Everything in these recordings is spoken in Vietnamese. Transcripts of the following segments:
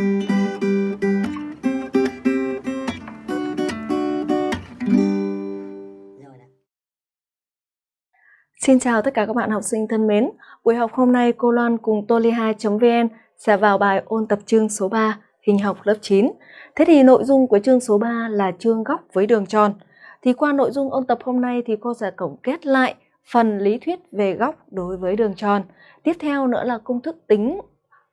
Xin chào tất cả các bạn học sinh thân mến. Buổi học hôm nay cô Loan cùng toli2.vn sẽ vào bài ôn tập chương số 3 hình học lớp 9. Thế thì nội dung của chương số 3 là chương góc với đường tròn. Thì qua nội dung ôn tập hôm nay thì cô sẽ tổng kết lại phần lý thuyết về góc đối với đường tròn. Tiếp theo nữa là công thức tính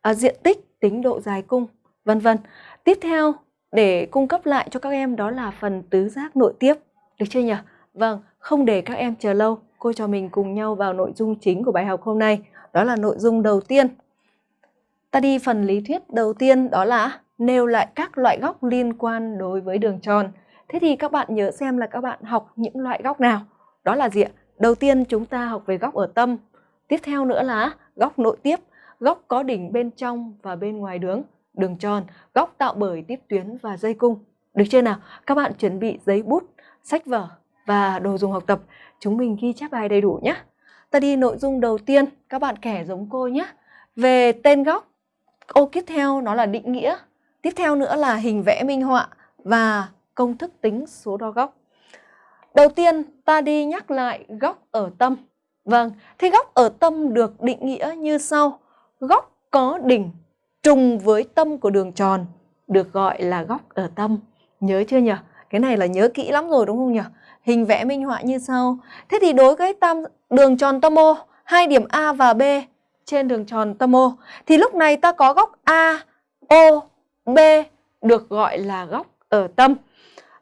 à, diện tích tính độ dài cung vân vân. Tiếp theo để cung cấp lại cho các em đó là phần tứ giác nội tiếp. Được chưa nhỉ? Vâng, không để các em chờ lâu cô cho mình cùng nhau vào nội dung chính của bài học hôm nay. Đó là nội dung đầu tiên. Ta đi phần lý thuyết đầu tiên đó là nêu lại các loại góc liên quan đối với đường tròn. Thế thì các bạn nhớ xem là các bạn học những loại góc nào. Đó là gì ạ? Đầu tiên chúng ta học về góc ở tâm. Tiếp theo nữa là góc nội tiếp, góc có đỉnh bên trong và bên ngoài đường, đường tròn, góc tạo bởi tiếp tuyến và dây cung. Được chưa nào? Các bạn chuẩn bị giấy bút, sách vở và đồ dùng học tập chúng mình ghi chép bài đầy đủ nhé. Ta đi nội dung đầu tiên, các bạn kẻ giống cô nhé. Về tên góc, ô tiếp theo nó là định nghĩa. Tiếp theo nữa là hình vẽ minh họa và công thức tính số đo góc. Đầu tiên ta đi nhắc lại góc ở tâm. Vâng, thì góc ở tâm được định nghĩa như sau. Góc có đỉnh trùng với tâm của đường tròn được gọi là góc ở tâm. Nhớ chưa nhỉ? Cái này là nhớ kỹ lắm rồi đúng không nhỉ? Hình vẽ minh họa như sau. Thế thì đối với tam đường tròn tâm O, hai điểm A và B trên đường tròn tâm O thì lúc này ta có góc A, O, B được gọi là góc ở tâm.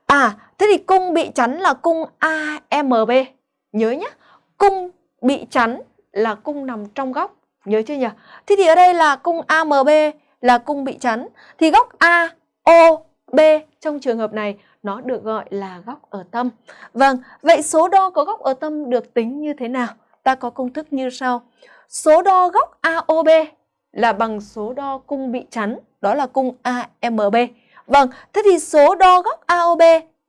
À, thế thì cung bị chắn là cung AMB. Nhớ nhé, cung bị chắn là cung nằm trong góc. Nhớ chưa nhỉ? Thế thì ở đây là cung AMB là cung bị chắn. Thì góc AOB trong trường hợp này nó được gọi là góc ở tâm. Vâng, vậy số đo có góc ở tâm được tính như thế nào? Ta có công thức như sau. Số đo góc AOB là bằng số đo cung bị chắn, đó là cung AMB. Vâng, thế thì số đo góc AOB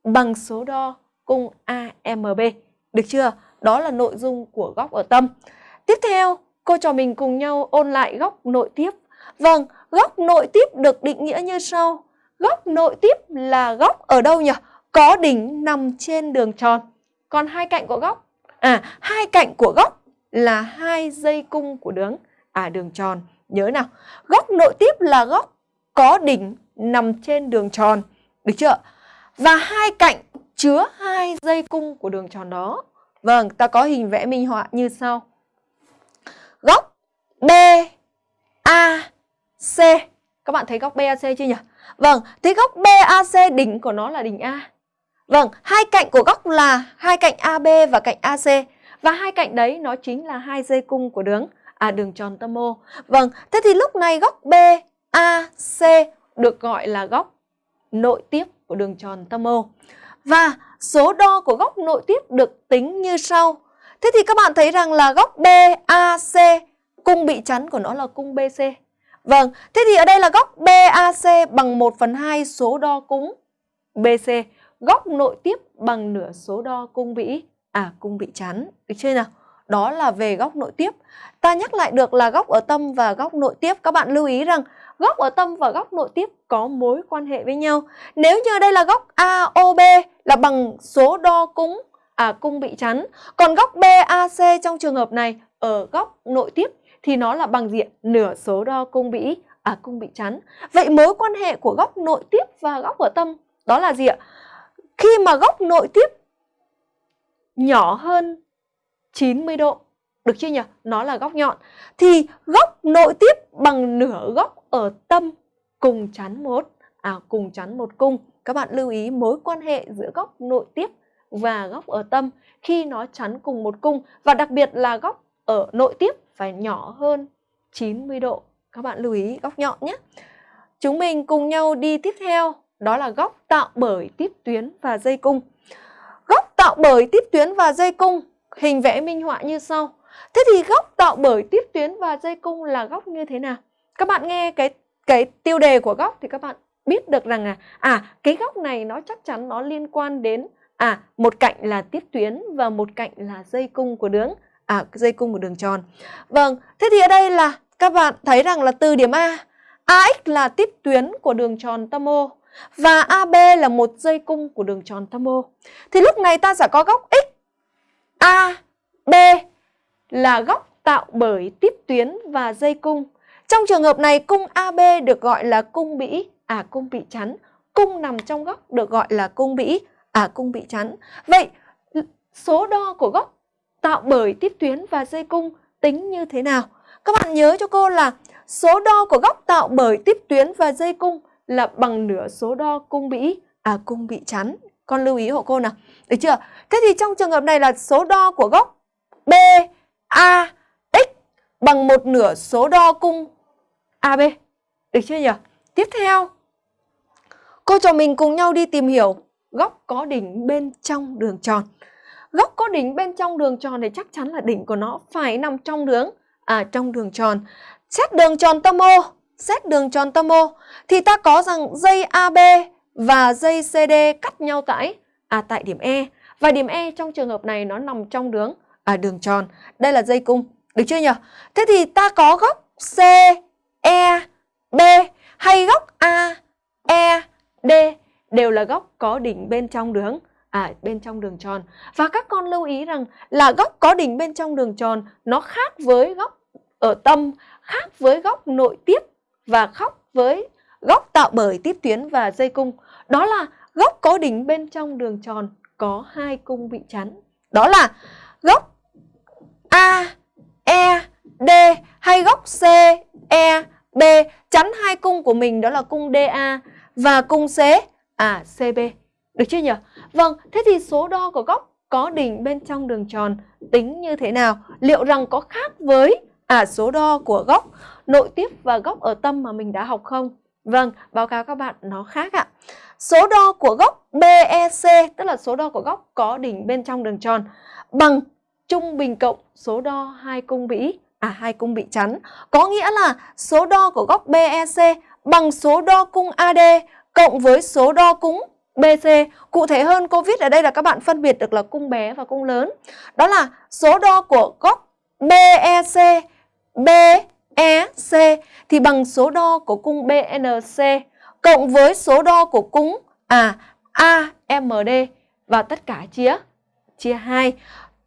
bằng số đo cung AMB. Được chưa? Đó là nội dung của góc ở tâm. Tiếp theo, cô trò mình cùng nhau ôn lại góc nội tiếp. Vâng, góc nội tiếp được định nghĩa như sau. Góc nội tiếp là góc ở đâu nhỉ? Có đỉnh nằm trên đường tròn. Còn hai cạnh của góc, à hai cạnh của góc là hai dây cung của đường à đường tròn. Nhớ nào, góc nội tiếp là góc có đỉnh nằm trên đường tròn. Được chưa? Và hai cạnh chứa hai dây cung của đường tròn đó. Vâng, ta có hình vẽ minh họa như sau. B A C. Các bạn thấy góc BAC chưa nhỉ? Vâng, thế góc BAC đỉnh của nó là đỉnh A. Vâng, hai cạnh của góc là hai cạnh AB và cạnh AC. Và hai cạnh đấy nó chính là hai dây cung của đường à đường tròn tâm O. Vâng, thế thì lúc này góc BAC được gọi là góc nội tiếp của đường tròn tâm O. Và số đo của góc nội tiếp được tính như sau. Thế thì các bạn thấy rằng là góc BAC cung bị chắn của nó là cung BC. Vâng, thế thì ở đây là góc BAC bằng 1 phần 2 số đo cung BC. Góc nội tiếp bằng nửa số đo cung vĩ à cung bị chắn. Được chưa nào? Đó là về góc nội tiếp. Ta nhắc lại được là góc ở tâm và góc nội tiếp. Các bạn lưu ý rằng góc ở tâm và góc nội tiếp có mối quan hệ với nhau. Nếu như đây là góc AOB là bằng số đo cung à cung bị chắn. Còn góc BAC trong trường hợp này ở góc nội tiếp thì nó là bằng diện nửa số đo cung bị à cung bị chắn. Vậy mối quan hệ của góc nội tiếp và góc ở tâm đó là gì ạ? Khi mà góc nội tiếp nhỏ hơn 90 độ, được chưa nhỉ? Nó là góc nhọn. Thì góc nội tiếp bằng nửa góc ở tâm cùng chắn một, à cùng chắn một cung. Các bạn lưu ý mối quan hệ giữa góc nội tiếp và góc ở tâm khi nó chắn cùng một cung và đặc biệt là góc ở nội tiếp phải nhỏ hơn 90 độ. Các bạn lưu ý góc nhọn nhé. Chúng mình cùng nhau đi tiếp theo, đó là góc tạo bởi tiếp tuyến và dây cung. Góc tạo bởi tiếp tuyến và dây cung, hình vẽ minh họa như sau. Thế thì góc tạo bởi tiếp tuyến và dây cung là góc như thế nào? Các bạn nghe cái cái tiêu đề của góc thì các bạn biết được rằng là à cái góc này nó chắc chắn nó liên quan đến à một cạnh là tiếp tuyến và một cạnh là dây cung của đường à dây cung của đường tròn. Vâng, thế thì ở đây là các bạn thấy rằng là từ điểm A, AX là tiếp tuyến của đường tròn tâm O và AB là một dây cung của đường tròn tâm O. Thì lúc này ta sẽ có góc X, A, B là góc tạo bởi tiếp tuyến và dây cung. Trong trường hợp này cung AB được gọi là cung bĩ, à cung bị chắn. Cung nằm trong góc được gọi là cung bĩ, à cung bị chắn. Vậy số đo của góc tạo bởi tiếp tuyến và dây cung tính như thế nào? Các bạn nhớ cho cô là số đo của góc tạo bởi tiếp tuyến và dây cung là bằng nửa số đo cung bị à cung bị chắn. Con lưu ý hộ cô nào. Được chưa? Thế thì trong trường hợp này là số đo của góc B, A, X bằng một nửa số đo cung AB. Được chưa nhỉ? Tiếp theo, cô trò mình cùng nhau đi tìm hiểu góc có đỉnh bên trong đường tròn. Góc có đỉnh bên trong đường tròn thì chắc chắn là đỉnh của nó phải nằm trong đường à trong đường tròn. Xét đường tròn tâm O, xét đường tròn tâm O thì ta có rằng dây AB và dây CD cắt nhau tại à tại điểm E và điểm E trong trường hợp này nó nằm trong đường à đường tròn. Đây là dây cung, được chưa nhỉ? Thế thì ta có góc C, E, B hay góc A, E, D đều là góc có đỉnh bên trong đường à bên trong đường tròn. Và các con lưu ý rằng là góc có đỉnh bên trong đường tròn nó khác với góc ở tâm, khác với góc nội tiếp và khác với góc tạo bởi tiếp tuyến và dây cung. Đó là góc có đỉnh bên trong đường tròn có hai cung bị chắn. Đó là góc A, E, D hay góc C, E, B chắn hai cung của mình đó là cung DA và cung C, à CB. Được chưa nhỉ? Vâng, thế thì số đo của góc có đỉnh bên trong đường tròn tính như thế nào? Liệu rằng có khác với à số đo của góc nội tiếp và góc ở tâm mà mình đã học không? Vâng, báo cáo các bạn nó khác ạ. Số đo của góc BEC, tức là số đo của góc có đỉnh bên trong đường tròn bằng trung bình cộng số đo hai cung vĩ à hai cung bị chắn. Có nghĩa là số đo của góc BEC bằng số đo cung AD cộng với số đo cung BC. Cụ thể hơn covid ở đây là các bạn phân biệt được là cung bé và cung lớn. Đó là số đo của góc BEC, BEC thì bằng số đo của cung BNC cộng với số đo của cung à AMD và tất cả chia chia 2.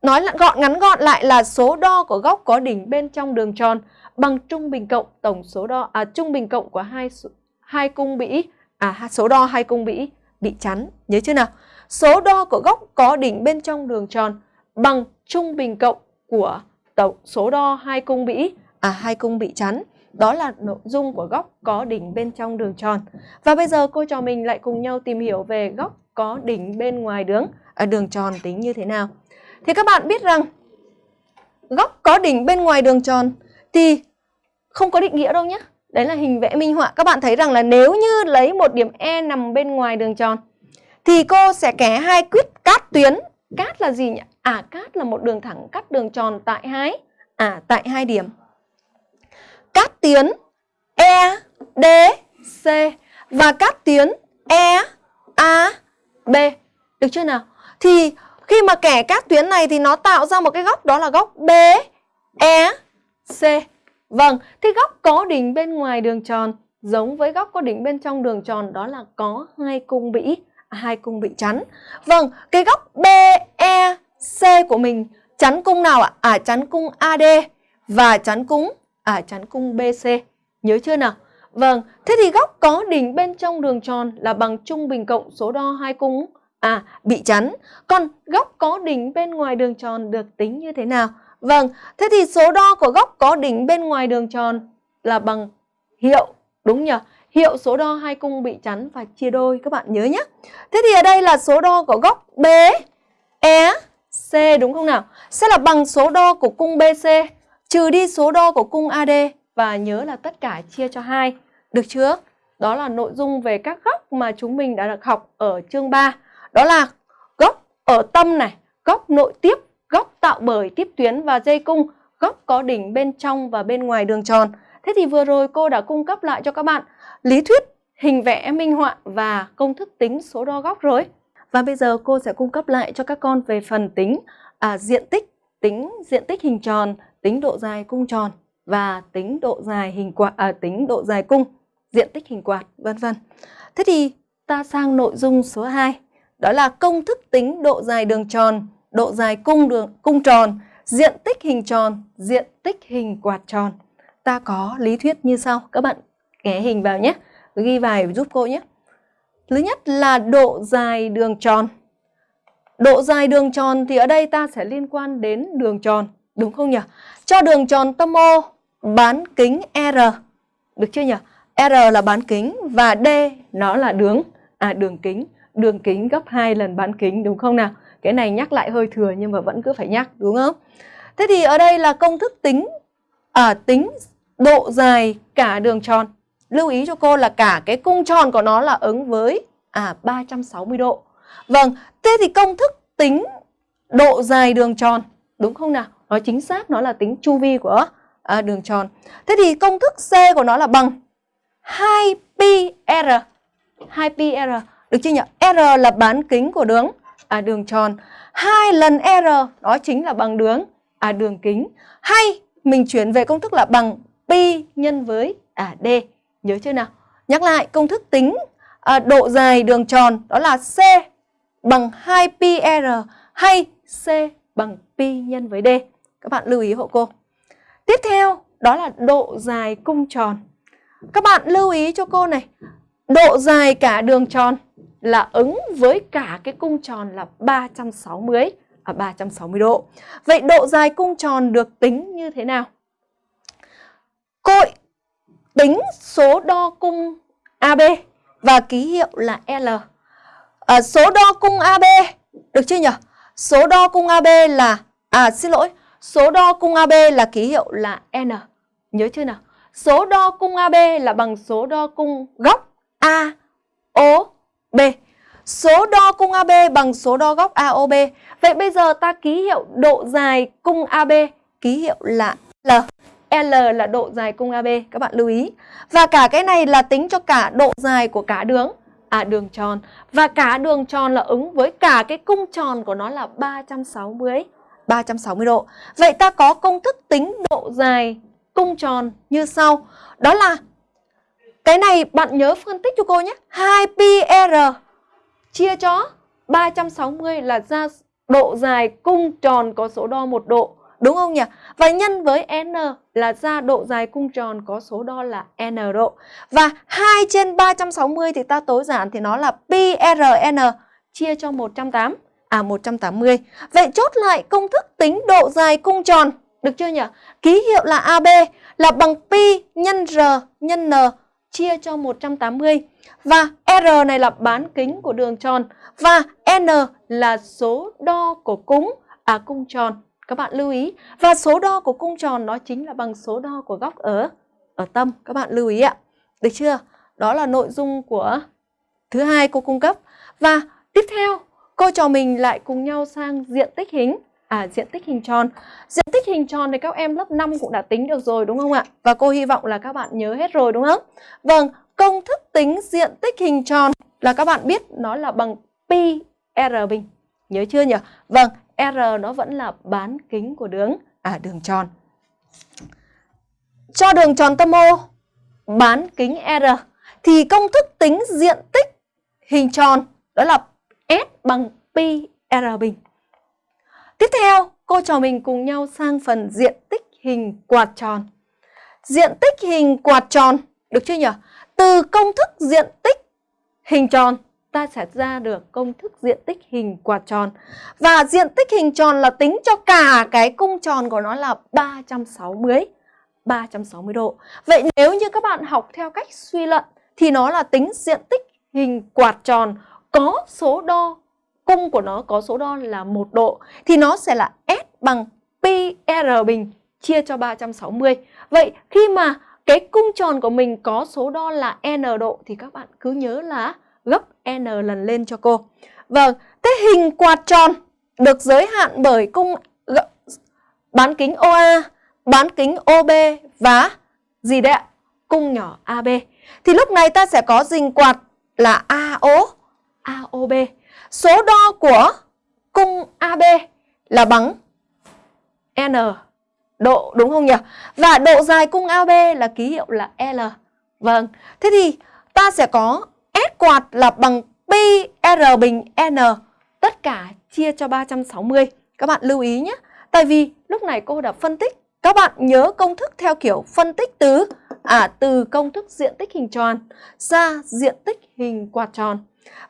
Nói gọn ngắn gọn lại là số đo của góc có đỉnh bên trong đường tròn bằng trung bình cộng tổng số đo à trung bình cộng của hai hai cung bĩ à số đo hai cung bĩ bị chắn. Nhớ chưa nào? Số đo của góc có đỉnh bên trong đường tròn bằng trung bình cộng của tổng số đo hai cung bị à hai cung bị chắn. Đó là nội dung của góc có đỉnh bên trong đường tròn. Và bây giờ cô trò mình lại cùng nhau tìm hiểu về góc có đỉnh bên ngoài đường à, đường tròn tính như thế nào. Thì các bạn biết rằng góc có đỉnh bên ngoài đường tròn thì không có định nghĩa đâu nhé. Đấy là hình vẽ minh họa. Các bạn thấy rằng là nếu như lấy một điểm E nằm bên ngoài đường tròn, thì cô sẽ kẻ hai quyết cát tuyến. Cát là gì nhỉ? À cát là một đường thẳng cắt đường tròn tại hai à tại hai điểm. Cát tuyến E D, C và cát tuyến E A, B. Được chưa nào? Thì khi mà kẻ các tuyến này thì nó tạo ra một cái góc, đó là góc B E C. Vâng, thì góc có đỉnh bên ngoài đường tròn giống với góc có đỉnh bên trong đường tròn đó là có hai cung bị à, hai cung bị chắn. Vâng, cái góc BEC của mình chắn cung nào ạ? À chắn cung AD và chắn cung à chắn cung BC. Nhớ chưa nào? Vâng, thế thì góc có đỉnh bên trong đường tròn là bằng trung bình cộng số đo hai cung à bị chắn. Còn góc có đỉnh bên ngoài đường tròn được tính như thế nào? Vâng, thế thì số đo của góc có đỉnh bên ngoài đường tròn là bằng hiệu, đúng nhỉ? Hiệu số đo hai cung bị chắn và chia đôi, các bạn nhớ nhé. Thế thì ở đây là số đo của góc B, E, C đúng không nào? Sẽ là bằng số đo của cung BC trừ đi số đo của cung AD và nhớ là tất cả chia cho 2. Được chưa? Đó là nội dung về các góc mà chúng mình đã được học ở chương 3. Đó là góc ở tâm này, góc nội tiếp góc tạo bởi tiếp tuyến và dây cung, góc có đỉnh bên trong và bên ngoài đường tròn. Thế thì vừa rồi cô đã cung cấp lại cho các bạn lý thuyết, hình vẽ minh họa và công thức tính số đo góc rồi. Và bây giờ cô sẽ cung cấp lại cho các con về phần tính à, diện tích, tính diện tích hình tròn, tính độ dài cung tròn và tính độ dài hình quạt à, tính độ dài cung, diện tích hình quạt, vân vân. Thế thì ta sang nội dung số 2, đó là công thức tính độ dài đường tròn độ dài cung đường cung tròn diện tích hình tròn, diện tích hình quạt tròn. Ta có lý thuyết như sau. Các bạn ghé hình vào nhé. Ghi vài giúp cô nhé. Thứ nhất là độ dài đường tròn. Độ dài đường tròn thì ở đây ta sẽ liên quan đến đường tròn. Đúng không nhỉ? Cho đường tròn tâm O bán kính R. Được chưa nhỉ? R là bán kính và D nó là đường à đường kính, đường kính gấp 2 lần bán kính đúng không nào? Cái này nhắc lại hơi thừa nhưng mà vẫn cứ phải nhắc đúng không? Thế thì ở đây là công thức tính à, tính độ dài cả đường tròn. Lưu ý cho cô là cả cái cung tròn của nó là ứng với à 360 độ. Vâng, thế thì công thức tính độ dài đường tròn đúng không nào? Nó chính xác nó là tính chu vi của à, đường tròn. Thế thì công thức C của nó là bằng 2πr. 2πr được chưa nhỉ? R là bán kính của đường à đường tròn. 2 lần R đó chính là bằng đường à đường kính. Hay mình chuyển về công thức là bằng pi nhân với à d. Nhớ chưa nào? Nhắc lại công thức tính à, độ dài đường tròn đó là C bằng 2πr hay C bằng pi nhân với d. Các bạn lưu ý hộ cô. Tiếp theo đó là độ dài cung tròn. Các bạn lưu ý cho cô này. Độ dài cả đường tròn là ứng với cả cái cung tròn là 360 à 360 độ. Vậy độ dài cung tròn được tính như thế nào? Cội tính số đo cung AB và ký hiệu là L. À, số đo cung AB được chưa nhỉ? Số đo cung AB là à xin lỗi, số đo cung AB là ký hiệu là N. Nhớ chưa nào? Số đo cung AB là bằng số đo cung góc A O B. Số đo cung AB bằng số đo góc AOB. Vậy bây giờ ta ký hiệu độ dài cung AB, ký hiệu là L. L là độ dài cung AB, các bạn lưu ý. Và cả cái này là tính cho cả độ dài của cả đường, à đường tròn. Và cả đường tròn là ứng với cả cái cung tròn của nó là 360, 360 độ. Vậy ta có công thức tính độ dài cung tròn như sau. Đó là cái này bạn nhớ phân tích cho cô nhé. 2πr chia cho 360 là ra độ dài cung tròn có số đo một độ. Đúng không nhỉ? Và nhân với n là ra độ dài cung tròn có số đo là n độ. Và 2 trên 360 thì ta tối giản thì nó là pi chia cho 180. À 180. Vậy chốt lại công thức tính độ dài cung tròn. Được chưa nhỉ? Ký hiệu là AB là bằng pi nhân r nhân n chia cho 180. Và R này là bán kính của đường tròn và N là số đo của cung à cung tròn. Các bạn lưu ý. Và số đo của cung tròn nó chính là bằng số đo của góc ở ở tâm. Các bạn lưu ý ạ. Được chưa? Đó là nội dung của thứ hai cô cung cấp. Và tiếp theo, cô trò mình lại cùng nhau sang diện tích hình à diện tích hình tròn. Diện tích hình tròn thì các em lớp 5 cũng đã tính được rồi đúng không ạ? Và cô hy vọng là các bạn nhớ hết rồi đúng không? Vâng, công thức tính diện tích hình tròn là các bạn biết nó là bằng pi r bình. Nhớ chưa nhỉ? Vâng, r nó vẫn là bán kính của đường à đường tròn. Cho đường tròn tâm O bán kính r thì công thức tính diện tích hình tròn đó là S bằng pi r bình. Tiếp theo, cô trò mình cùng nhau sang phần diện tích hình quạt tròn. Diện tích hình quạt tròn, được chưa nhỉ? Từ công thức diện tích hình tròn, ta sẽ ra được công thức diện tích hình quạt tròn. Và diện tích hình tròn là tính cho cả cái cung tròn của nó là 360, 360 độ. Vậy nếu như các bạn học theo cách suy luận, thì nó là tính diện tích hình quạt tròn có số đo cung của nó có số đo là một độ thì nó sẽ là S bằng pi R bình chia cho 360. Vậy khi mà cái cung tròn của mình có số đo là n độ thì các bạn cứ nhớ là gấp n lần lên cho cô. Vâng, thế hình quạt tròn được giới hạn bởi cung bán kính OA, bán kính OB và gì đấy ạ? Cung nhỏ AB. Thì lúc này ta sẽ có hình quạt là AO, AOB. Số đo của cung AB là bằng N độ đúng không nhỉ? Và độ dài cung AB là ký hiệu là L. Vâng, thế thì ta sẽ có S quạt là bằng pi R bình N tất cả chia cho 360. Các bạn lưu ý nhé. Tại vì lúc này cô đã phân tích. Các bạn nhớ công thức theo kiểu phân tích từ à từ công thức diện tích hình tròn ra diện tích hình quạt tròn.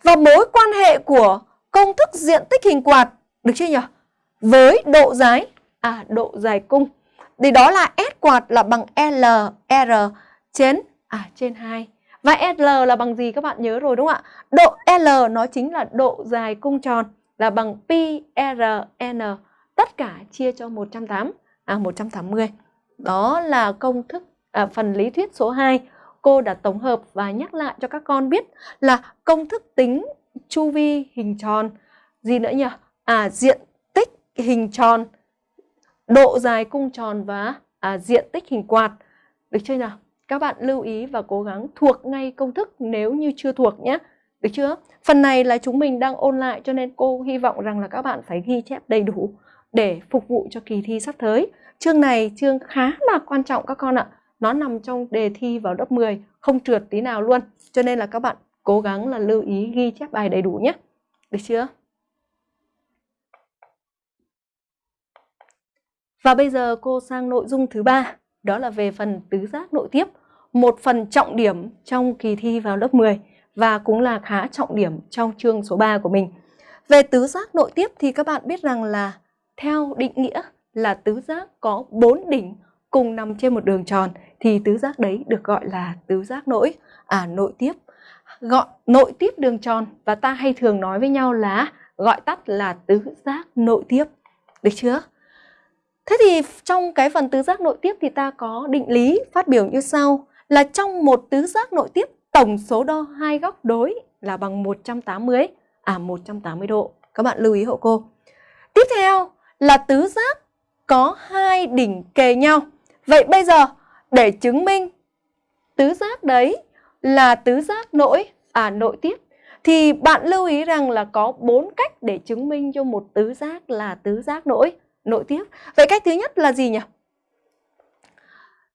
Và mối quan hệ của công thức diện tích hình quạt được chưa nhỉ? Với độ dài à độ dài cung. Thì đó là S quạt là bằng L R trên à trên 2. Và L là bằng gì các bạn nhớ rồi đúng không ạ? Độ L nó chính là độ dài cung tròn là bằng pi r n tất cả chia cho 180 à 180. Đó là công thức à, phần lý thuyết số 2. Cô đã tổng hợp và nhắc lại cho các con biết là công thức tính chu vi hình tròn gì nữa nhỉ? À diện tích hình tròn, độ dài cung tròn và à, diện tích hình quạt. Được chưa nào? Các bạn lưu ý và cố gắng thuộc ngay công thức nếu như chưa thuộc nhé. Được chưa? Phần này là chúng mình đang ôn lại cho nên cô hy vọng rằng là các bạn phải ghi chép đầy đủ để phục vụ cho kỳ thi sắp tới. Chương này chương khá là quan trọng các con ạ. Nó nằm trong đề thi vào lớp 10, không trượt tí nào luôn. Cho nên là các bạn cố gắng là lưu ý ghi chép bài đầy đủ nhé. Được chưa? Và bây giờ cô sang nội dung thứ ba, đó là về phần tứ giác nội tiếp, một phần trọng điểm trong kỳ thi vào lớp 10 và cũng là khá trọng điểm trong chương số 3 của mình. Về tứ giác nội tiếp thì các bạn biết rằng là theo định nghĩa là tứ giác có 4 đỉnh cùng nằm trên một đường tròn thì tứ giác đấy được gọi là tứ giác nội à nội tiếp. Gọi, nội tiếp đường tròn và ta hay thường nói với nhau là, gọi tắt là tứ giác nội tiếp. Được chưa? Thế thì trong cái phần tứ giác nội tiếp thì ta có định lý phát biểu như sau, là trong một tứ giác nội tiếp, tổng số đo hai góc đối là bằng 180 à 180 độ. Các bạn lưu ý hộ cô. Tiếp theo là tứ giác có hai đỉnh kề nhau. Vậy bây giờ để chứng minh tứ giác đấy là tứ giác nội à nội tiếp thì bạn lưu ý rằng là có bốn cách để chứng minh cho một tứ giác là tứ giác nội nội tiếp. Vậy cách thứ nhất là gì nhỉ?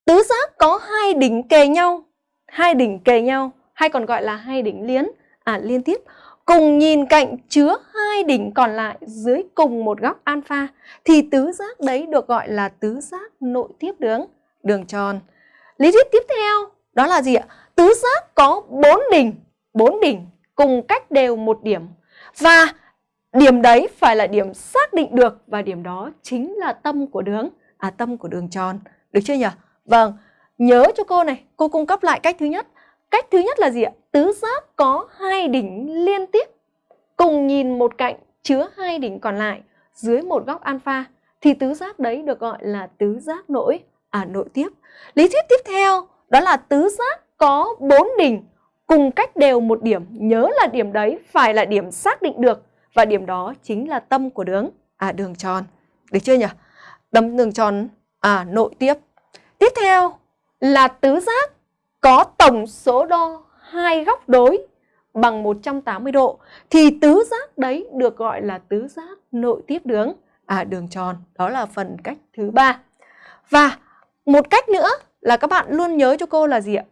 Tứ giác có hai đỉnh kề nhau, hai đỉnh kề nhau hay còn gọi là hai đỉnh liên à liên tiếp cùng nhìn cạnh chứa hai đỉnh còn lại dưới cùng một góc alpha thì tứ giác đấy được gọi là tứ giác nội tiếp đường đường tròn. Lý thuyết tiếp theo đó là gì ạ? Tứ giác có bốn đỉnh, bốn đỉnh cùng cách đều một điểm và điểm đấy phải là điểm xác định được và điểm đó chính là tâm của đường à tâm của đường tròn. Được chưa nhỉ? Vâng, nhớ cho cô này, cô cung cấp lại cách thứ nhất. Cách thứ nhất là gì ạ? Tứ giác có hai đỉnh liên tiếp cùng nhìn một cạnh chứa hai đỉnh còn lại dưới một góc alpha thì tứ giác đấy được gọi là tứ giác nội à nội tiếp. Lý thuyết tiếp theo đó là tứ giác có bốn đỉnh cùng cách đều một điểm, nhớ là điểm đấy phải là điểm xác định được và điểm đó chính là tâm của đường à đường tròn. Được chưa nhỉ? Tâm đường tròn à nội tiếp. Tiếp theo là tứ giác có tổng số đo hai góc đối bằng 180 độ thì tứ giác đấy được gọi là tứ giác nội tiếp đường à đường tròn. Đó là phần cách thứ ba. Và một cách nữa là các bạn luôn nhớ cho cô là gì ạ?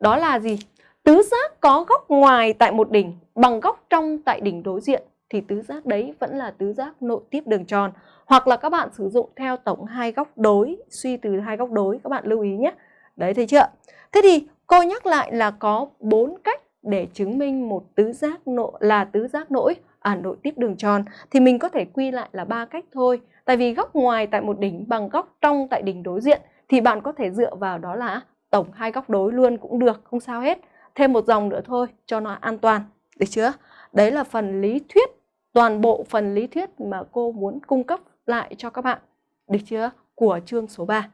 Đó là gì? Tứ giác có góc ngoài tại một đỉnh bằng góc trong tại đỉnh đối diện thì tứ giác đấy vẫn là tứ giác nội tiếp đường tròn. Hoặc là các bạn sử dụng theo tổng hai góc đối, suy từ hai góc đối các bạn lưu ý nhé. Đấy thấy chưa? Thế thì cô nhắc lại là có bốn cách để chứng minh một tứ giác nội là tứ giác nỗi à nội tiếp đường tròn thì mình có thể quy lại là ba cách thôi. Tại vì góc ngoài tại một đỉnh bằng góc trong tại đỉnh đối diện thì bạn có thể dựa vào đó là tổng hai góc đối luôn cũng được, không sao hết. Thêm một dòng nữa thôi cho nó an toàn, được chưa? Đấy là phần lý thuyết, toàn bộ phần lý thuyết mà cô muốn cung cấp lại cho các bạn, được chưa? Của chương số 3.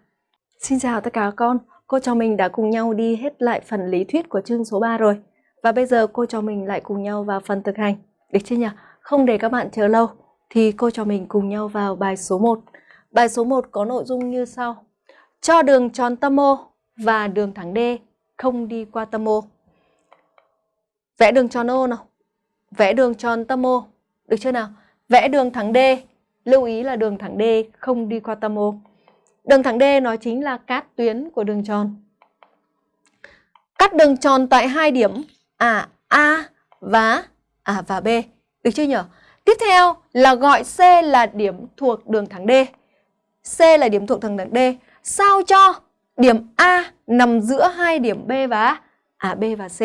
Xin chào tất cả các con, cô cho mình đã cùng nhau đi hết lại phần lý thuyết của chương số 3 rồi. Và bây giờ cô cho mình lại cùng nhau vào phần thực hành. Được chưa nhỉ? Không để các bạn chờ lâu thì cô cho mình cùng nhau vào bài số 1. Bài số 1 có nội dung như sau. Cho đường tròn tâm O và đường thẳng D không đi qua tâm O. Vẽ đường tròn O nào. Vẽ đường tròn tâm O. Được chưa nào? Vẽ đường thẳng D. Lưu ý là đường thẳng D không đi qua tâm O. Đường thẳng D nó chính là cát tuyến của đường tròn. Cắt đường tròn tại hai điểm à A và à và B. Được chưa nhỉ? Tiếp theo là gọi C là điểm thuộc đường thẳng D. C là điểm thuộc thẳng đường D. Sao cho điểm A nằm giữa hai điểm B và à B và C.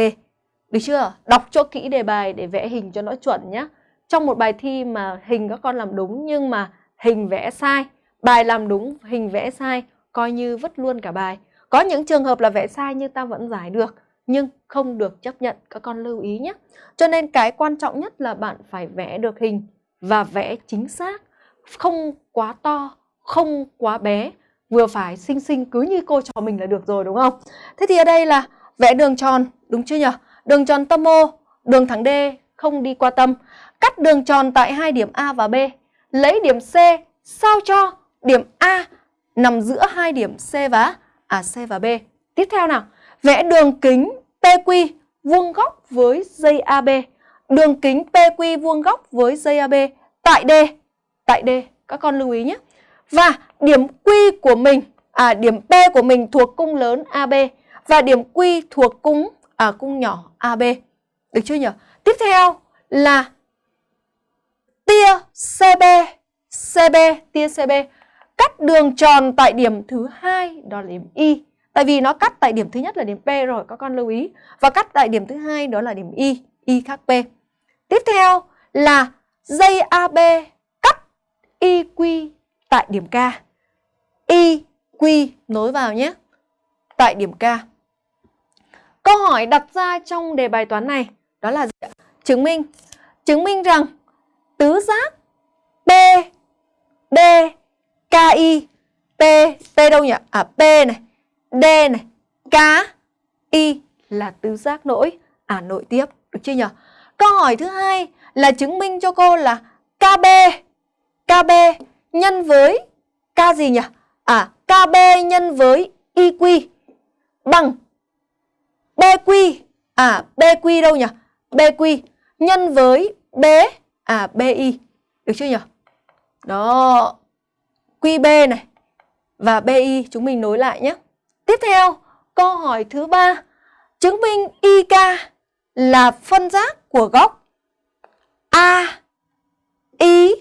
Được chưa? Đọc cho kỹ đề bài để vẽ hình cho nó chuẩn nhé. Trong một bài thi mà hình các con làm đúng nhưng mà hình vẽ sai, bài làm đúng, hình vẽ sai, coi như vứt luôn cả bài. Có những trường hợp là vẽ sai nhưng ta vẫn giải được, nhưng không được chấp nhận, các con lưu ý nhé. Cho nên cái quan trọng nhất là bạn phải vẽ được hình và vẽ chính xác, không quá to, không quá bé, vừa phải xinh xinh cứ như cô trò mình là được rồi đúng không? Thế thì ở đây là vẽ đường tròn, đúng chưa nhỉ? Đường tròn tâm O, đường thẳng D không đi qua tâm. Cắt đường tròn tại hai điểm A và B. Lấy điểm C sao cho điểm A nằm giữa hai điểm C và à C và B. Tiếp theo nào, vẽ đường kính PQ vuông góc với dây AB. Đường kính PQ vuông góc với dây AB tại D. Tại D, các con lưu ý nhé. Và điểm Q của mình, à điểm P của mình thuộc cung lớn AB và điểm Q thuộc cung à cung nhỏ AB. Được chưa nhỉ? Tiếp theo là tia CB, CB, tia CB cắt đường tròn tại điểm thứ hai đó là điểm Y. Tại vì nó cắt tại điểm thứ nhất là điểm P rồi, các con lưu ý. Và cắt tại điểm thứ hai đó là điểm Y, Y khác P. Tiếp theo là dây AB cắt IQ tại điểm K. IQ nối vào nhé. Tại điểm K. Câu hỏi đặt ra trong đề bài toán này đó là gì? Chứng minh. Chứng minh rằng tứ giác P, D, KI, P, P đâu nhỉ? À P này, D này, K, Y là tứ giác nỗi, à nội tiếp, được chưa nhỉ? Câu hỏi thứ hai là chứng minh cho cô là KB, KB nhân với K gì nhỉ? À KB nhân với IQ bằng BQ, à BQ đâu nhỉ? BQ nhân với B, à BI, được chưa nhỉ? Đó, QB này và BI chúng mình nối lại nhé. Tiếp theo, câu hỏi thứ ba chứng minh IK là phân giác của góc A, I,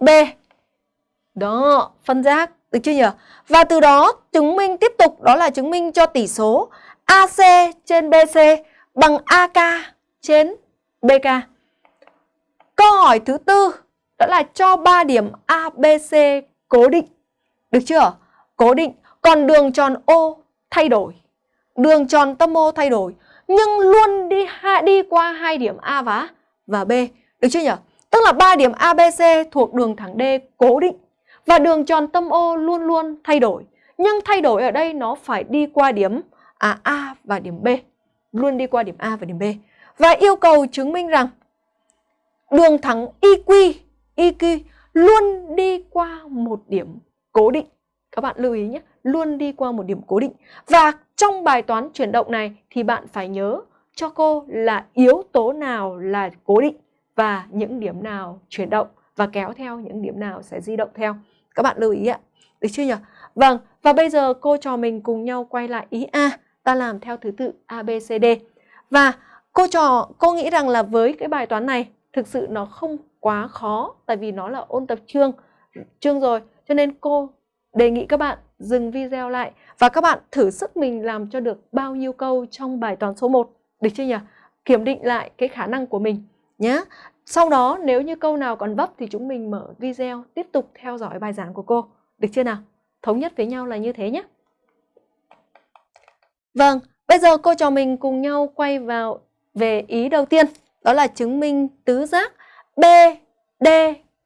B. Đó, phân giác, được chưa nhỉ? Và từ đó chứng minh tiếp tục đó là chứng minh cho tỷ số AC trên BC bằng AK trên BK. Câu hỏi thứ tư đó là cho 3 điểm ABC cố định. Được chưa? Cố định. Còn đường tròn O thay đổi. Đường tròn tâm O thay đổi. Nhưng luôn đi đi qua hai điểm A và, và B. Được chưa nhỉ? Tức là 3 điểm ABC thuộc đường thẳng D cố định. Và đường tròn tâm O luôn luôn thay đổi. Nhưng thay đổi ở đây nó phải đi qua điểm à, A và điểm B. Luôn đi qua điểm A và điểm B. Và yêu cầu chứng minh rằng đường thẳng IQ, IQ luôn đi qua một điểm cố định. Các bạn lưu ý nhé, luôn đi qua một điểm cố định. Và trong bài toán chuyển động này thì bạn phải nhớ cho cô là yếu tố nào là cố định và những điểm nào chuyển động và kéo theo những điểm nào sẽ di động theo. Các bạn lưu ý ạ. Được chưa nhỉ? Vâng, và bây giờ cô trò mình cùng nhau quay lại ý A. Ta làm theo thứ tự A, B, C, D. Và cô trò, cô nghĩ rằng là với cái bài toán này thực sự nó không quá khó tại vì nó là ôn tập chương chương rồi cho nên cô đề nghị các bạn dừng video lại và các bạn thử sức mình làm cho được bao nhiêu câu trong bài toán số 1 được chưa nhỉ kiểm định lại cái khả năng của mình nhé sau đó nếu như câu nào còn vấp thì chúng mình mở video tiếp tục theo dõi bài giảng của cô được chưa nào thống nhất với nhau là như thế nhé vâng bây giờ cô trò mình cùng nhau quay vào về ý đầu tiên đó là chứng minh tứ giác B, D,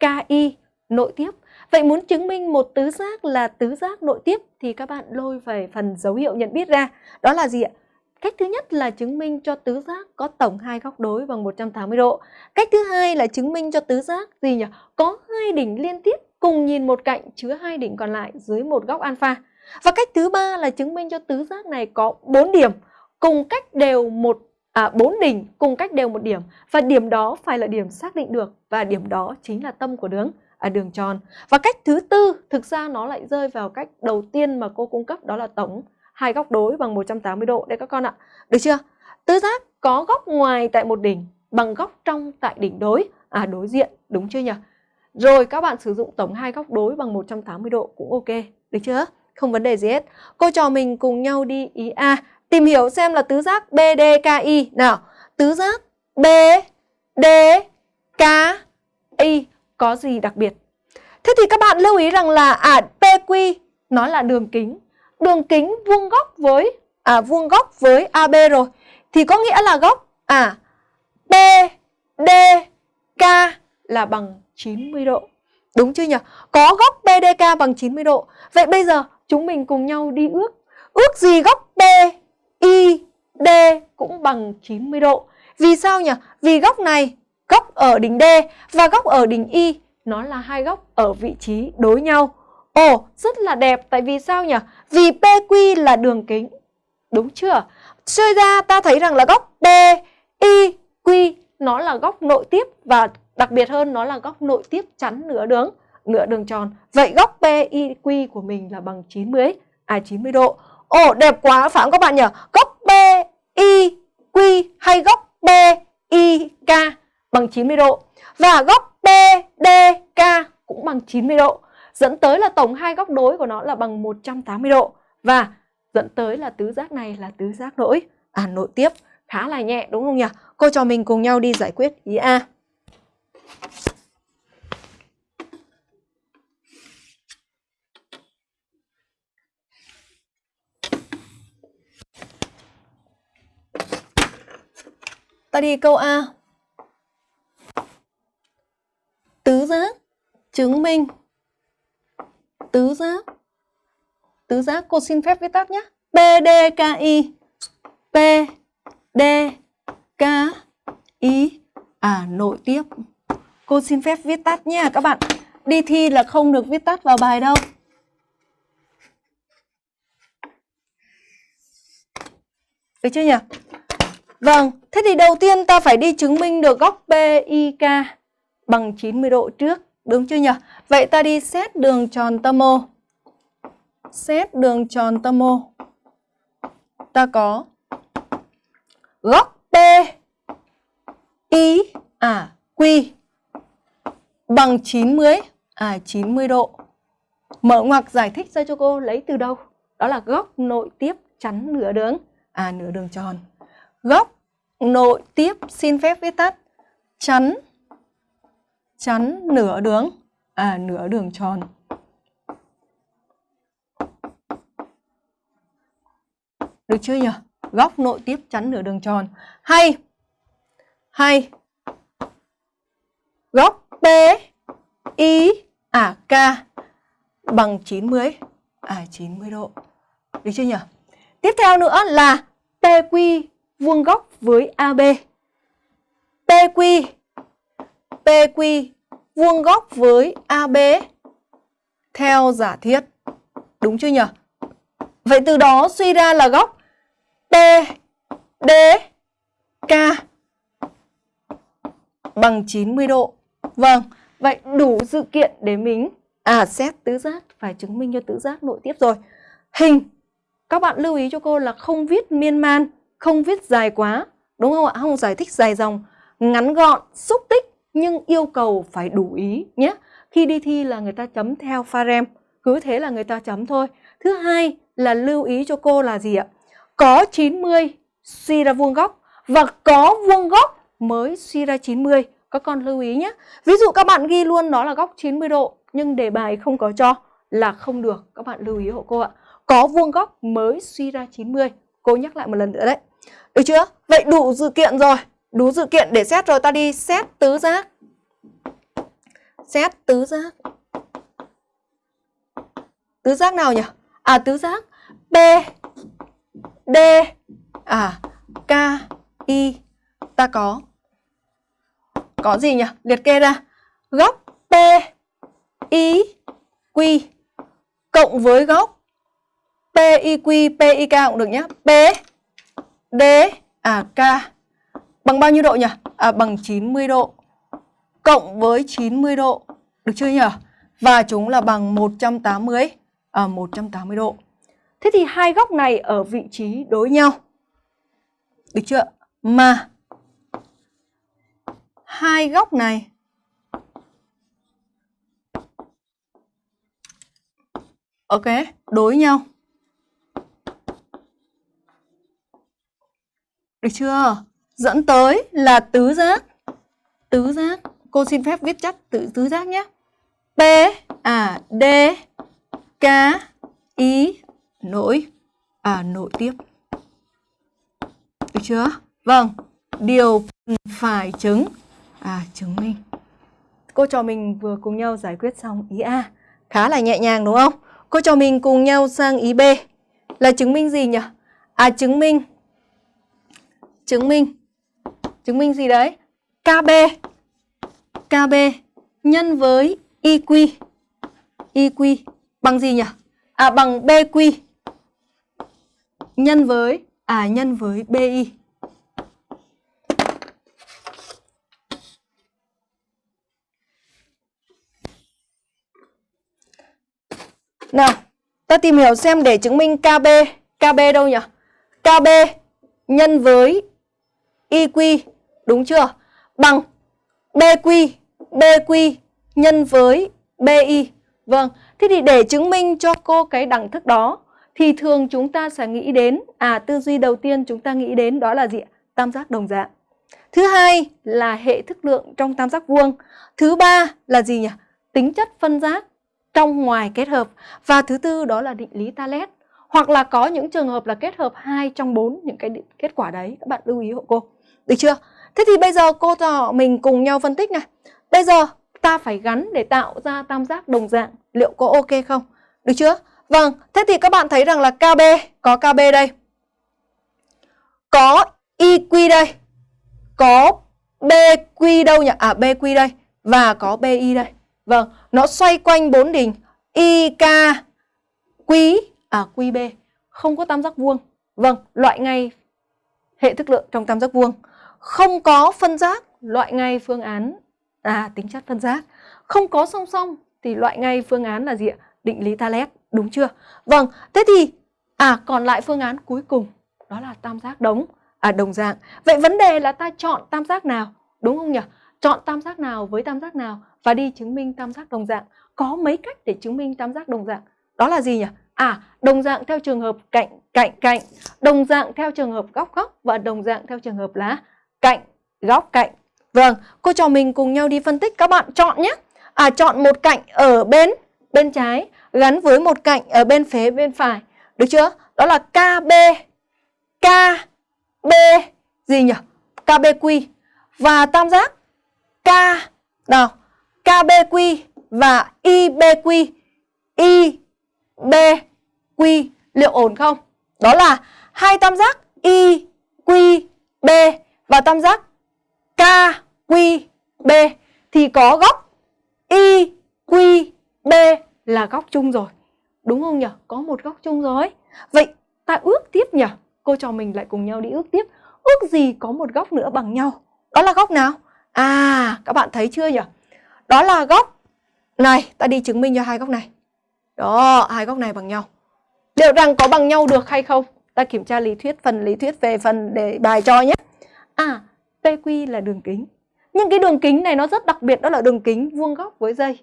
K, I nội tiếp. Vậy muốn chứng minh một tứ giác là tứ giác nội tiếp thì các bạn lôi về phần dấu hiệu nhận biết ra. Đó là gì ạ? Cách thứ nhất là chứng minh cho tứ giác có tổng hai góc đối bằng 180 độ. Cách thứ hai là chứng minh cho tứ giác gì nhỉ? Có hai đỉnh liên tiếp cùng nhìn một cạnh chứa hai đỉnh còn lại dưới một góc alpha. Và cách thứ ba là chứng minh cho tứ giác này có 4 điểm cùng cách đều một à, 4 đỉnh cùng cách đều một điểm và điểm đó phải là điểm xác định được và điểm đó chính là tâm của đường à, đường tròn. Và cách thứ tư thực ra nó lại rơi vào cách đầu tiên mà cô cung cấp đó là tổng hai góc đối bằng 180 độ đấy các con ạ. Được chưa? Tứ giác có góc ngoài tại một đỉnh bằng góc trong tại đỉnh đối à đối diện đúng chưa nhỉ? Rồi các bạn sử dụng tổng hai góc đối bằng 180 độ cũng ok, được chưa? Không vấn đề gì hết. Cô trò mình cùng nhau đi ý A, tìm hiểu xem là tứ giác BDKI. Nào, tứ giác BDKI có gì đặc biệt? Thế thì các bạn lưu ý rằng là à PQ nó là đường kính. Đường kính vuông góc với à vuông góc với AB rồi thì có nghĩa là góc à BDK là bằng 90 độ. Đúng chưa nhỉ? Có góc BDK bằng 90 độ. Vậy bây giờ chúng mình cùng nhau đi ước. Ước gì góc BID cũng bằng 90 độ. Vì sao nhỉ? Vì góc này, góc ở đỉnh D và góc ở đỉnh Y nó là hai góc ở vị trí đối nhau. Ồ, rất là đẹp tại vì sao nhỉ? Vì PQ là đường kính. Đúng chưa? Suy ra ta thấy rằng là góc PIQ nó là góc nội tiếp và đặc biệt hơn nó là góc nội tiếp chắn nửa đường nửa đường tròn. Vậy góc PIQ của mình là bằng 90 à 90 độ. Ồ đẹp quá phải không các bạn nhỉ? Góc PIQ hay góc PIK bằng 90 độ và góc BDK cũng bằng 90 độ. Dẫn tới là tổng hai góc đối của nó là bằng 180 độ và dẫn tới là tứ giác này là tứ giác nỗi à nội tiếp khá là nhẹ, đúng không nhỉ? Cô cho mình cùng nhau đi giải quyết ý A. Ta đi câu A. Tứ giác chứng minh tứ giác tứ giác cô xin phép viết tắt nhé. PDKI PDKI à nội tiếp. Cô xin phép viết tắt nha các bạn. Đi thi là không được viết tắt vào bài đâu. Được chưa nhỉ? Vâng, thế thì đầu tiên ta phải đi chứng minh được góc PIK bằng 90 độ trước, đúng chưa nhỉ? Vậy ta đi xét đường tròn tâm O. Xét đường tròn tâm O. Ta có góc P, I à Q, bằng 90 à 90 độ. Mở ngoặc giải thích ra cho cô lấy từ đâu? Đó là góc nội tiếp chắn nửa đường à nửa đường tròn góc nội tiếp xin phép viết tắt chắn chắn nửa đường. À nửa đường tròn. Được chưa nhỉ? Góc nội tiếp chắn nửa đường tròn. Hay. Hay. Góc B I à K. Bằng 90 à 90 độ. Được chưa nhỉ? Tiếp theo nữa là PQ vuông góc với AB. PQ PQ vuông góc với AB theo giả thiết. Đúng chưa nhỉ? Vậy từ đó suy ra là góc PDK bằng 90 độ. Vâng, vậy đủ sự kiện để mình à xét tứ giác phải chứng minh cho tứ giác nội tiếp rồi. Hình các bạn lưu ý cho cô là không viết miên man, không viết dài quá, đúng không ạ? Không giải thích dài dòng, ngắn gọn, xúc tích nhưng yêu cầu phải đủ ý nhé. Khi đi thi là người ta chấm theo pha rem, cứ thế là người ta chấm thôi. Thứ hai là lưu ý cho cô là gì ạ? Có 90 suy ra vuông góc và có vuông góc mới suy ra 90. Các con lưu ý nhé. Ví dụ các bạn ghi luôn đó là góc 90 độ nhưng đề bài không có cho là không được. Các bạn lưu ý hộ cô ạ có vuông góc mới suy ra 90. Cô nhắc lại một lần nữa đấy. Được chưa? Vậy đủ dự kiện rồi. Đủ dự kiện để xét rồi ta đi xét tứ giác. Xét tứ giác. Tứ giác nào nhỉ? À tứ giác B D à K I ta có có gì nhỉ? Liệt kê ra. Góc P I Q cộng với góc PIQ, PIK cũng được nhé. P, D, à K Bằng bao nhiêu độ nhỉ? À, bằng 90 độ cộng với 90 độ. Được chưa nhỉ? Và chúng là bằng 180 à, 180 độ. Thế thì hai góc này ở vị trí đối nhau. Được chưa? Mà hai góc này Ok, đối nhau. Được chưa? Dẫn tới là tứ giác. Tứ giác. Cô xin phép viết chắc tự tứ giác nhé. P, à, D, K, I, nối, à, nội tiếp. Được chưa? Vâng, điều phải chứng, à, chứng minh. Cô trò mình vừa cùng nhau giải quyết xong ý A. Khá là nhẹ nhàng đúng không? Cô trò mình cùng nhau sang ý B. Là chứng minh gì nhỉ? À, chứng minh chứng minh chứng minh gì đấy? KB KB nhân với IQ IQ bằng gì nhỉ? À bằng BQ nhân với à nhân với BI Nào, ta tìm hiểu xem để chứng minh KB, KB đâu nhỉ? KB nhân với IQ, đúng chưa? Bằng BQ, BQ nhân với BI. Vâng, thế thì để chứng minh cho cô cái đẳng thức đó thì thường chúng ta sẽ nghĩ đến, à tư duy đầu tiên chúng ta nghĩ đến đó là gì Tam giác đồng dạng. Thứ hai là hệ thức lượng trong tam giác vuông. Thứ ba là gì nhỉ? Tính chất phân giác trong ngoài kết hợp. Và thứ tư đó là định lý Talet. Hoặc là có những trường hợp là kết hợp hai trong bốn những cái kết quả đấy. Các bạn lưu ý hộ cô. Được chưa? Thế thì bây giờ cô trò mình cùng nhau phân tích này. Bây giờ ta phải gắn để tạo ra tam giác đồng dạng. Liệu có ok không? Được chưa? Vâng, thế thì các bạn thấy rằng là KB, có KB đây. Có IQ đây. Có BQ đâu nhỉ? À BQ đây. Và có BI đây. Vâng, nó xoay quanh bốn đỉnh IK, Q, à QB. Không có tam giác vuông. Vâng, loại ngay hệ thức lượng trong tam giác vuông không có phân giác loại ngay phương án. À tính chất phân giác không có song song thì loại ngay phương án là gì ạ? Định lý Thales đúng chưa? Vâng thế thì à còn lại phương án cuối cùng, đó là tam giác đống. À đồng dạng. Vậy vấn đề là ta chọn tam giác nào, đúng không nhỉ? Chọn tam giác nào với tam giác nào và đi chứng minh tam giác đồng dạng. Có mấy cách để chứng minh tam giác đồng dạng? Đó là gì nhỉ? À đồng dạng theo trường hợp cạnh cạnh cạnh, đồng dạng theo trường hợp góc góc và đồng dạng theo trường hợp là cạnh, góc cạnh. Vâng, cô trò mình cùng nhau đi phân tích các bạn chọn nhé. À chọn một cạnh ở bên bên trái gắn với một cạnh ở bên phía bên phải. Được chưa? Đó là KB. KB gì nhỉ? KBQ và tam giác K nào KBQ và IBQ IBQ liệu ổn không? Đó là hai tam giác IQB và tam giác KQB thì có góc IQB là góc chung rồi. Đúng không nhỉ? Có một góc chung rồi. Vậy ta ước tiếp nhỉ? Cô trò mình lại cùng nhau đi ước tiếp. Ước gì có một góc nữa bằng nhau? Đó là góc nào? À, các bạn thấy chưa nhỉ? Đó là góc này, ta đi chứng minh cho hai góc này. Đó, hai góc này bằng nhau. Liệu rằng có bằng nhau được hay không? Ta kiểm tra lý thuyết, phần lý thuyết về phần đề bài cho nhé. À, PQ là đường kính. Nhưng cái đường kính này nó rất đặc biệt đó là đường kính vuông góc với dây.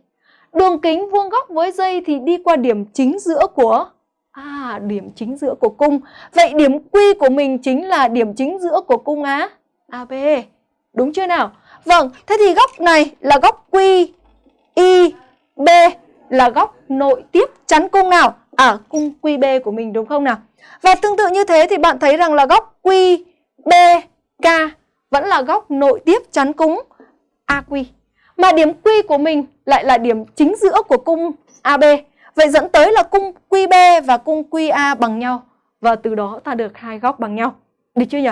Đường kính vuông góc với dây thì đi qua điểm chính giữa của À, điểm chính giữa của cung. Vậy điểm Q của mình chính là điểm chính giữa của cung Á AB. Đúng chưa nào? Vâng, thế thì góc này là góc Q I B là góc nội tiếp chắn cung nào? À, cung QB của mình đúng không nào? Và tương tự như thế thì bạn thấy rằng là góc QB K vẫn là góc nội tiếp chắn cúng AQ. Mà điểm Q của mình lại là điểm chính giữa của cung AB. Vậy dẫn tới là cung QB và cung QA bằng nhau. Và từ đó ta được hai góc bằng nhau. Được chưa nhỉ?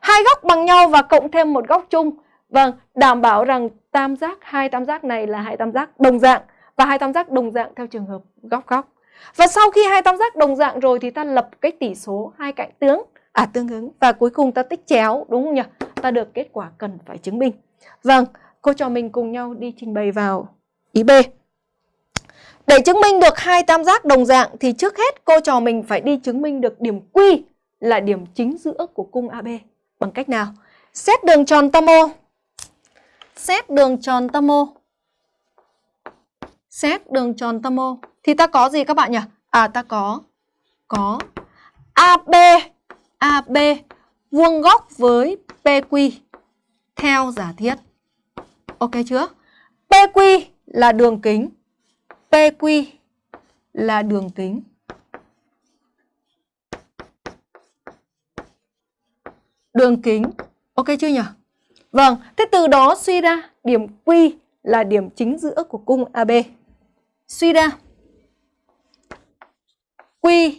Hai góc bằng nhau và cộng thêm một góc chung. Vâng, đảm bảo rằng tam giác, hai tam giác này là hai tam giác đồng dạng. Và hai tam giác đồng dạng theo trường hợp góc góc. Và sau khi hai tam giác đồng dạng rồi thì ta lập cái tỷ số hai cạnh tướng à tương ứng và cuối cùng ta tích chéo đúng không nhỉ? Ta được kết quả cần phải chứng minh. Vâng, cô trò mình cùng nhau đi trình bày vào ý B. Để chứng minh được hai tam giác đồng dạng thì trước hết cô trò mình phải đi chứng minh được điểm Q là điểm chính giữa của cung AB. Bằng cách nào? Xét đường tròn tam ô. Xét đường tròn tam ô. Xét đường tròn tam ô. Thì ta có gì các bạn nhỉ? À ta có có AB AB vuông góc với PQ theo giả thiết. Ok chưa? PQ là đường kính. PQ là đường kính. Đường kính. Ok chưa nhỉ? Vâng, thế từ đó suy ra điểm Q là điểm chính giữa của cung AB. Suy ra Q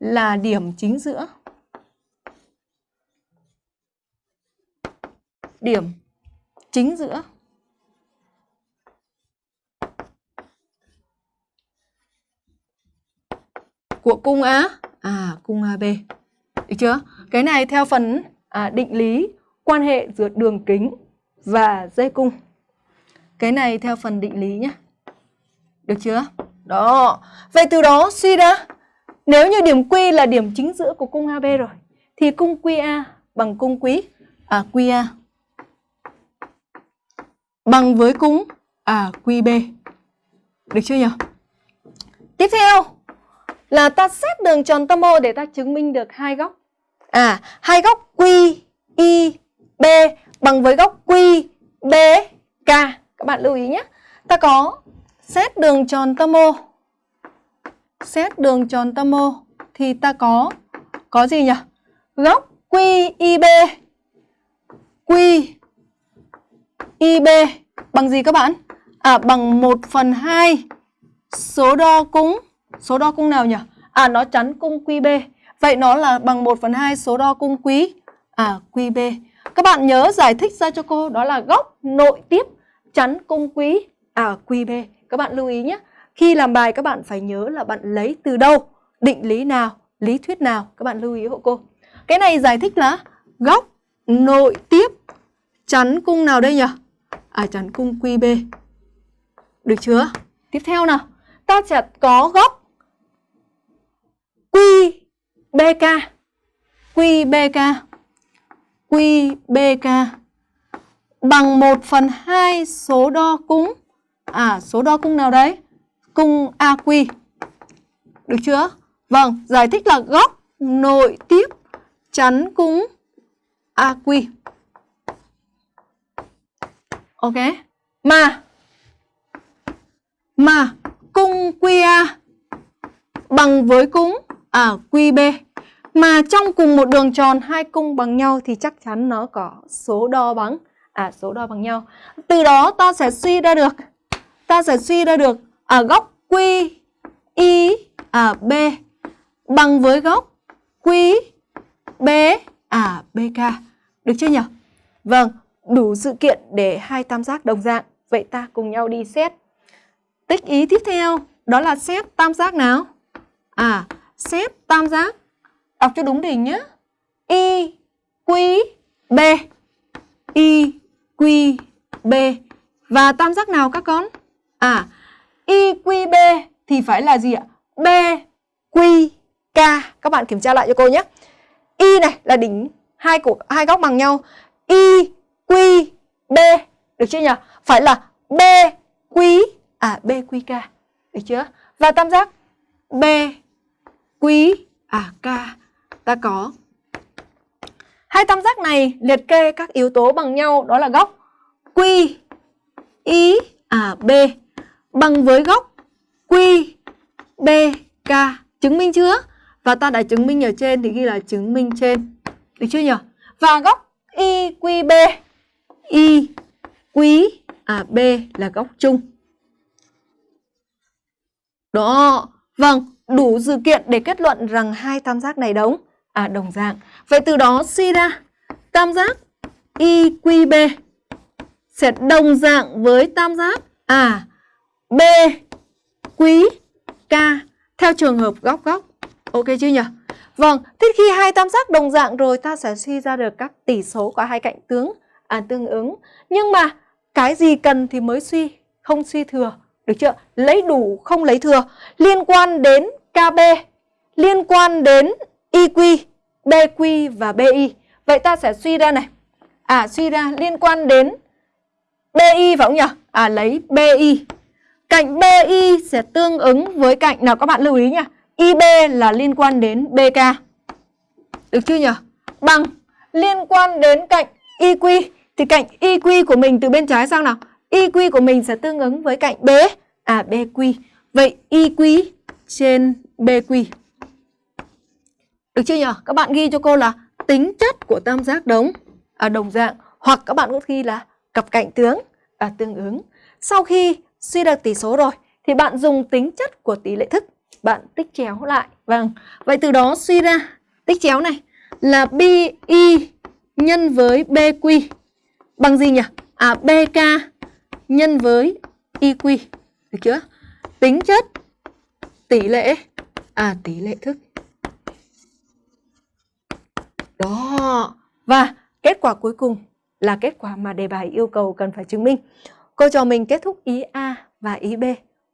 là điểm chính giữa. Điểm chính giữa. Của cung A, à cung AB. Được chưa? Cái này theo phần à, định lý quan hệ giữa đường kính và dây cung. Cái này theo phần định lý nhé. Được chưa? Đó. Vậy từ đó suy ra nếu như điểm Q là điểm chính giữa của cung AB rồi thì cung QA bằng cung quý à QA bằng với cung à QB. Được chưa nhỉ? Tiếp theo là ta xét đường tròn tâm O để ta chứng minh được hai góc. À, hai góc Q I B bằng với góc Q B K. Các bạn lưu ý nhé. Ta có xét đường tròn tâm O xét đường tròn tâm O thì ta có có gì nhỉ? Góc QIB QIB bằng gì các bạn? À bằng 1 phần 2 số đo cung số đo cung nào nhỉ? À nó chắn cung QB. Vậy nó là bằng 1 phần 2 số đo cung quý à QB. Các bạn nhớ giải thích ra cho cô đó là góc nội tiếp chắn cung quý à QB. Các bạn lưu ý nhé. Khi làm bài các bạn phải nhớ là bạn lấy từ đâu, định lý nào, lý thuyết nào. Các bạn lưu ý hộ cô. Cái này giải thích là góc nội tiếp chắn cung nào đây nhỉ? À chắn cung QB. Được chưa? Tiếp theo nào. Ta sẽ có góc QBK. QBK. QBK bằng 1 phần 2 số đo cung. À, số đo cung nào đấy? cung AQ. Được chưa? Vâng, giải thích là góc nội tiếp chắn cung AQ. Ok. Mà mà cung QA bằng với cung à QB. Mà trong cùng một đường tròn hai cung bằng nhau thì chắc chắn nó có số đo bằng à số đo bằng nhau. Từ đó ta sẽ suy ra được ta sẽ suy ra được ở góc Q I à B bằng với góc Q B à BK. Được chưa nhỉ? Vâng, đủ sự kiện để hai tam giác đồng dạng. Vậy ta cùng nhau đi xét. Tích ý tiếp theo đó là xét tam giác nào? À, xét tam giác. Đọc cho đúng đỉnh nhé. Y Q B Y Q B và tam giác nào các con? À, IQB thì phải là gì ạ? BQK. Các bạn kiểm tra lại cho cô nhé. Y này là đỉnh hai của hai góc bằng nhau. y IQB được chưa nhỉ? Phải là b q à b q k Được chưa? Và tam giác b q à K ta có Hai tam giác này liệt kê các yếu tố bằng nhau đó là góc Q I à B bằng với góc Q, B, K. Chứng minh chưa? Và ta đã chứng minh ở trên thì ghi là chứng minh trên. Được chưa nhỉ? Và góc IQB. Y, quý, à B là góc chung. Đó. Vâng, đủ dữ kiện để kết luận rằng hai tam giác này đồng à đồng dạng. Vậy từ đó suy ra tam giác IQB sẽ đồng dạng với tam giác à B quý K theo trường hợp góc góc. Ok chưa nhỉ? Vâng, thế khi hai tam giác đồng dạng rồi ta sẽ suy ra được các tỷ số của hai cạnh tướng à, tương ứng. Nhưng mà cái gì cần thì mới suy, không suy thừa. Được chưa? Lấy đủ không lấy thừa. Liên quan đến KB, liên quan đến IQ, BQ và BI. Vậy ta sẽ suy ra này. À suy ra liên quan đến BI phải không nhỉ? À lấy BI Cạnh BI sẽ tương ứng với cạnh nào các bạn lưu ý nha. IB là liên quan đến BK. Được chưa nhỉ? Bằng liên quan đến cạnh IQ thì cạnh IQ của mình từ bên trái sang nào? IQ của mình sẽ tương ứng với cạnh B, à BQ. Vậy IQ trên BQ. Được chưa nhỉ? Các bạn ghi cho cô là tính chất của tam giác đống à, đồng dạng hoặc các bạn có ghi là cặp cạnh tướng à, tương ứng. Sau khi suy được tỷ số rồi thì bạn dùng tính chất của tỷ lệ thức bạn tích chéo lại. Vâng. Vậy từ đó suy ra tích chéo này là BI nhân với BQ bằng gì nhỉ? À BK nhân với IQ. Được chưa? Tính chất tỷ lệ à tỷ lệ thức. Đó. Và kết quả cuối cùng là kết quả mà đề bài yêu cầu cần phải chứng minh. Cô trò mình kết thúc ý A và ý B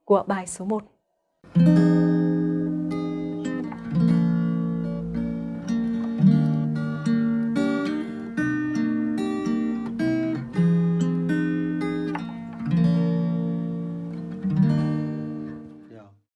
của bài số 1.